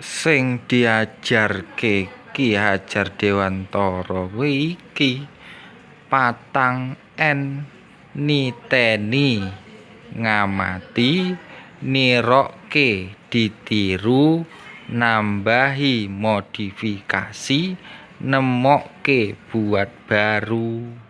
sing diajarke Ki Hajar Dewantara iki patang N niteni. Ngamati nirokke ditiru nambahi modifikasi nemokke buat baru.